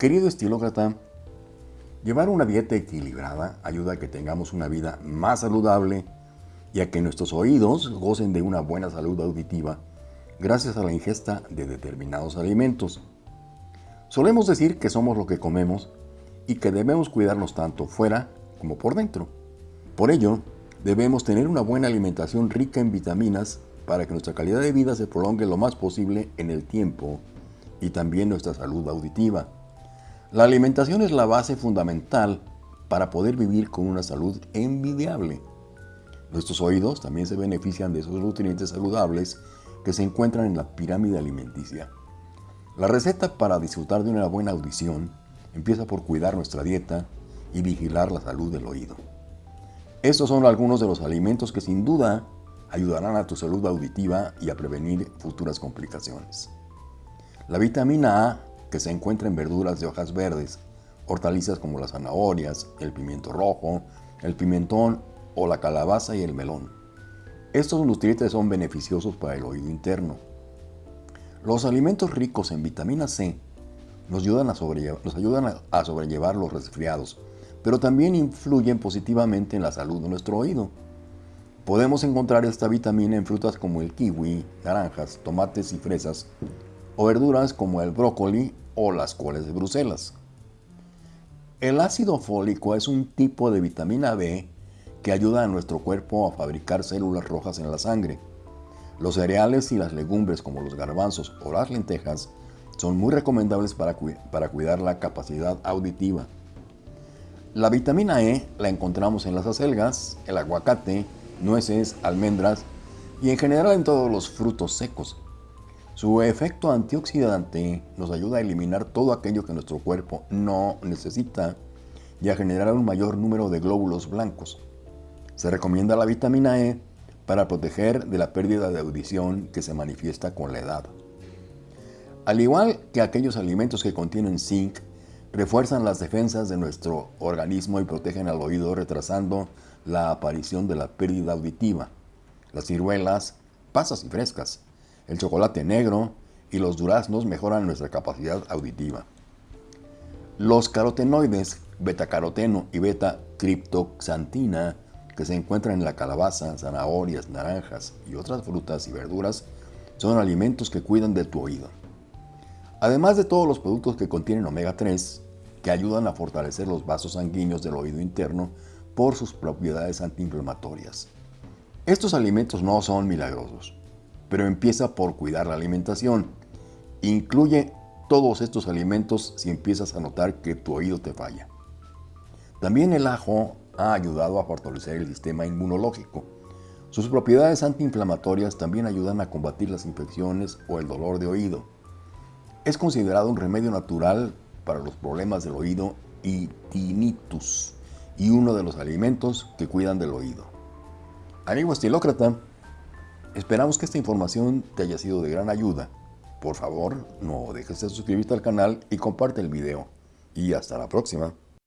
Querido estilócrata, llevar una dieta equilibrada ayuda a que tengamos una vida más saludable y a que nuestros oídos gocen de una buena salud auditiva gracias a la ingesta de determinados alimentos. Solemos decir que somos lo que comemos y que debemos cuidarnos tanto fuera como por dentro. Por ello, debemos tener una buena alimentación rica en vitaminas para que nuestra calidad de vida se prolongue lo más posible en el tiempo y también nuestra salud auditiva. La alimentación es la base fundamental para poder vivir con una salud envidiable. Nuestros oídos también se benefician de esos nutrientes saludables que se encuentran en la pirámide alimenticia. La receta para disfrutar de una buena audición empieza por cuidar nuestra dieta y vigilar la salud del oído. Estos son algunos de los alimentos que sin duda ayudarán a tu salud auditiva y a prevenir futuras complicaciones. La vitamina A, que se encuentra en verduras de hojas verdes, hortalizas como las zanahorias, el pimiento rojo, el pimentón o la calabaza y el melón. Estos nutrientes son beneficiosos para el oído interno. Los alimentos ricos en vitamina C nos ayudan, a nos ayudan a sobrellevar los resfriados, pero también influyen positivamente en la salud de nuestro oído. Podemos encontrar esta vitamina en frutas como el kiwi, naranjas, tomates y fresas, o verduras como el brócoli o las coles de Bruselas. El ácido fólico es un tipo de vitamina B que ayuda a nuestro cuerpo a fabricar células rojas en la sangre. Los cereales y las legumbres como los garbanzos o las lentejas son muy recomendables para, para cuidar la capacidad auditiva. La vitamina E la encontramos en las acelgas, el aguacate, nueces, almendras y en general en todos los frutos secos. Su efecto antioxidante nos ayuda a eliminar todo aquello que nuestro cuerpo no necesita y a generar un mayor número de glóbulos blancos. Se recomienda la vitamina E para proteger de la pérdida de audición que se manifiesta con la edad. Al igual que aquellos alimentos que contienen zinc, refuerzan las defensas de nuestro organismo y protegen al oído retrasando la aparición de la pérdida auditiva. Las ciruelas, pasas y frescas, el chocolate negro y los duraznos mejoran nuestra capacidad auditiva. Los carotenoides, beta-caroteno y beta-criptoxantina que se encuentran en la calabaza, zanahorias, naranjas y otras frutas y verduras son alimentos que cuidan de tu oído. Además de todos los productos que contienen omega 3, que ayudan a fortalecer los vasos sanguíneos del oído interno por sus propiedades antiinflamatorias. Estos alimentos no son milagrosos, pero empieza por cuidar la alimentación. Incluye todos estos alimentos si empiezas a notar que tu oído te falla. También el ajo ha ayudado a fortalecer el sistema inmunológico. Sus propiedades antiinflamatorias también ayudan a combatir las infecciones o el dolor de oído. Es considerado un remedio natural para los problemas del oído y tinnitus y uno de los alimentos que cuidan del oído. Amigo estilócrata, esperamos que esta información te haya sido de gran ayuda. Por favor, no dejes de suscribirte al canal y comparte el video. Y hasta la próxima.